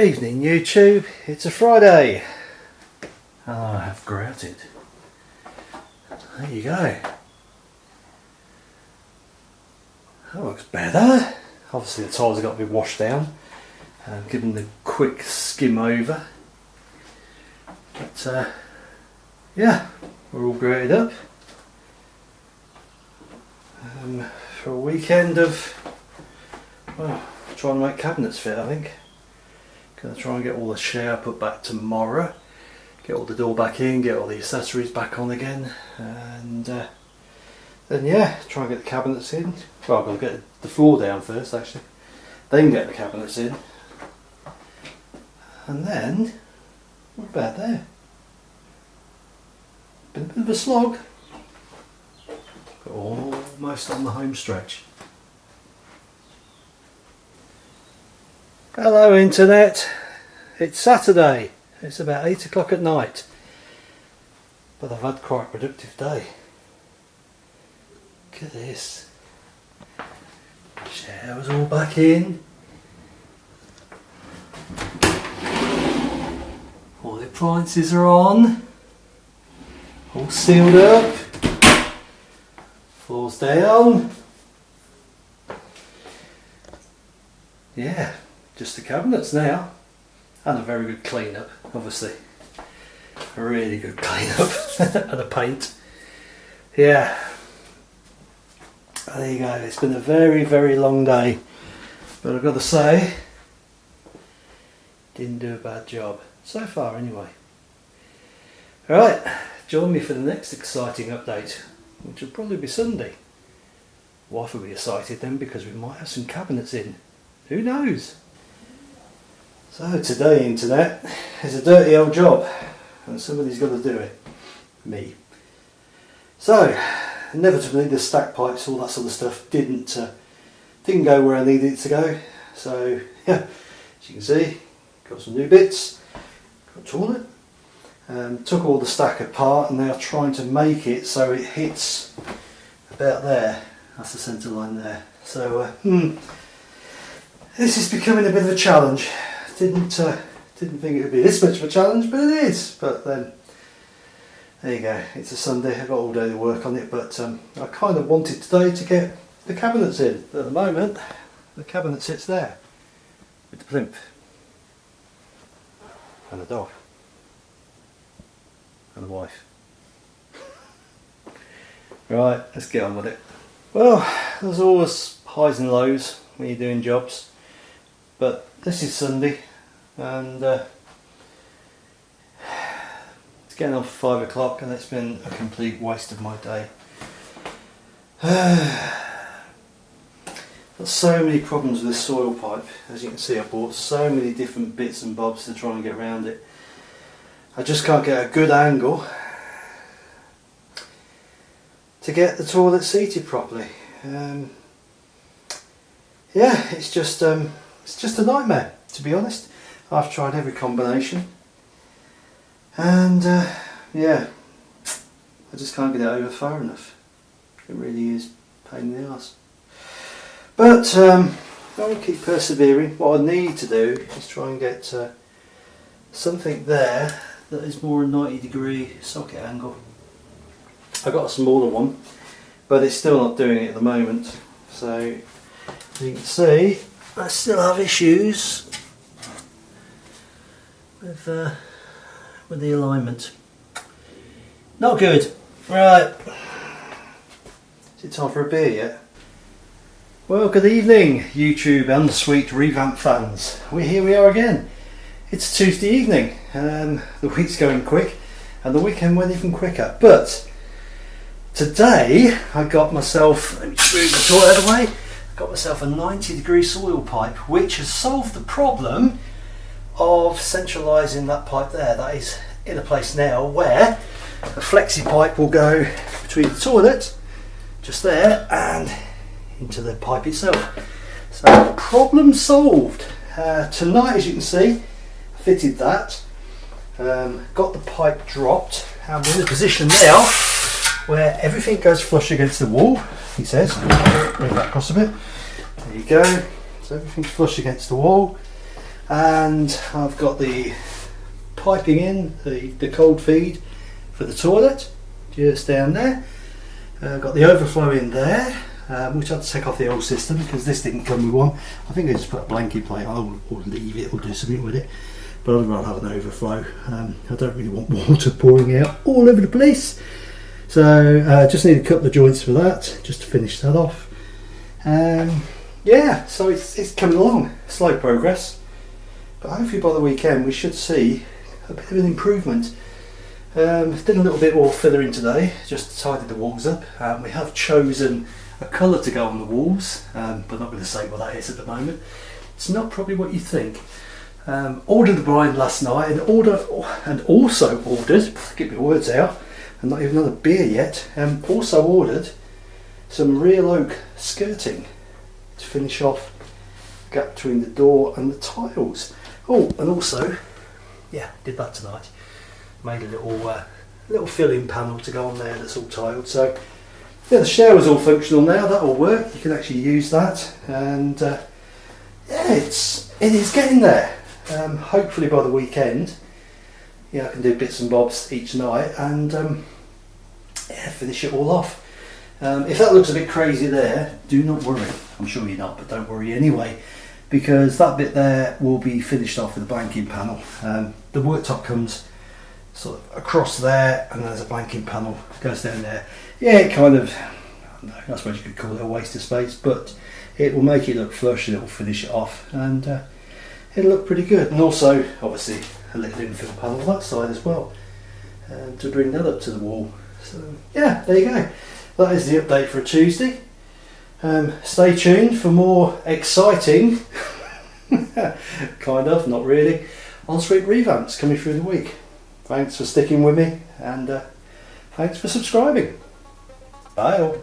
Evening YouTube, it's a Friday. Oh, I have grouted. There you go. That looks better. Obviously the tiles have got to be washed down and given the quick skim over. But uh, yeah, we're all grouted up. Um, for a weekend of, well, trying to make cabinets fit I think. Gonna try and get all the shower put back tomorrow. Get all the door back in, get all the accessories back on again, and uh, then yeah, try and get the cabinets in. Well, got to get the floor down first actually, then get the cabinets in, and then we're about there. Been a bit of a slog, almost on the home stretch. Hello internet, it's Saturday, it's about 8 o'clock at night, but I've had quite a productive day. Look at this, shower's all back in, all the appliances are on, all sealed up, floors down, yeah just the cabinets now. And a very good clean up obviously. A really good clean up and a paint. Yeah. There you go. It's been a very very long day. But I've got to say didn't do a bad job. So far anyway. Alright join me for the next exciting update which will probably be Sunday. Wife will be excited then because we might have some cabinets in. Who knows so today internet is a dirty old job and somebody's got to do it. Me. So inevitably the stack pipes, all that sort of stuff didn't uh, didn't go where I needed it to go. So yeah, as you can see, got some new bits, got toilet, um, took all the stack apart and now trying to make it so it hits about there. That's the centre line there. So uh, hmm, this is becoming a bit of a challenge didn't uh, didn't think it would be this much of a challenge, but it is. But then there you go. It's a Sunday. I've got all day to work on it, but um, I kind of wanted today to get the cabinets in. At the moment, the cabinet sits there with the plinth and the dog and the wife. Right, let's get on with it. Well, there's always highs and lows when you're doing jobs, but this is Sunday and uh, it's getting on five o'clock and it's been a complete waste of my day. Got so many problems with this soil pipe as you can see I bought so many different bits and bobs to try and get around it. I just can't get a good angle to get the toilet seated properly. Um, yeah, it's just um, it's just a nightmare to be honest. I've tried every combination. And uh, yeah I just can't get it over far enough. It really is pain in the ass but um, I will keep persevering. What I need to do is try and get uh, something there that is more a 90 degree socket angle. I've got a smaller one but it's still not doing it at the moment. So you can see I still have issues with uh, with the alignment. Not good. Right. Is it time for a beer yet? Well, good evening, YouTube and Sweet Revamp fans. We here we are again. It's Tuesday evening. Um, the week's going quick, and the weekend went even quicker. But today I got myself. Let me move the toilet away. I got myself a 90 degree soil pipe, which has solved the problem of centralising that pipe there. That is in a place now where a flexi pipe will go between the toilet, just there, and into the pipe itself. So problem solved. Uh, tonight, as you can see, fitted that, um, got the pipe dropped, and we're in a position now where everything goes flush against the wall, he says. Move that across a bit. There you go. So everything's flush against the wall and I've got the piping in the, the cold feed for the toilet just down there. Uh, got the overflow in there um, which I had to take off the old system because this didn't come with one. I think I just put a blanket plate on or leave it or do something with it. But I'd rather have an overflow. Um, I don't really want water pouring out all over the place. So uh, just need a couple of joints for that just to finish that off. Um, yeah so it's, it's coming along. Slow progress but hopefully by the weekend we should see a bit of an improvement. Um, did a little bit more filling today, just tidy the walls up. Um, we have chosen a colour to go on the walls, um, but not going to say what that is at the moment. It's not probably what you think. Um, ordered the blind last night and order and also ordered, get my words out, and not even another beer yet, um, also ordered some real oak skirting to finish off gap between the door and the tiles. Oh, and also, yeah, did that tonight. Made a little uh, little filling panel to go on there that's all tiled. So yeah, the shower's all functional now. That'll work. You can actually use that, and uh, yeah, it's it is getting there. Um, hopefully by the weekend, yeah, I can do bits and bobs each night and um, yeah, finish it all off. Um, if that looks a bit crazy there, do not worry. I'm sure you're not, but don't worry anyway because that bit there will be finished off with a blanking panel. Um, the worktop comes sort of across there and there's a blanking panel goes down there. Yeah, it kind of, I, know, I suppose you could call it a waste of space, but it will make it look flush and it will finish it off and uh, it'll look pretty good. And also, obviously, a little infill panel on that side as well um, to bring that up to the wall. So yeah, there you go. That is the update for Tuesday. Um, stay tuned for more exciting, kind of, not really, ensuite revamps coming through the week. Thanks for sticking with me and uh, thanks for subscribing. Bye all.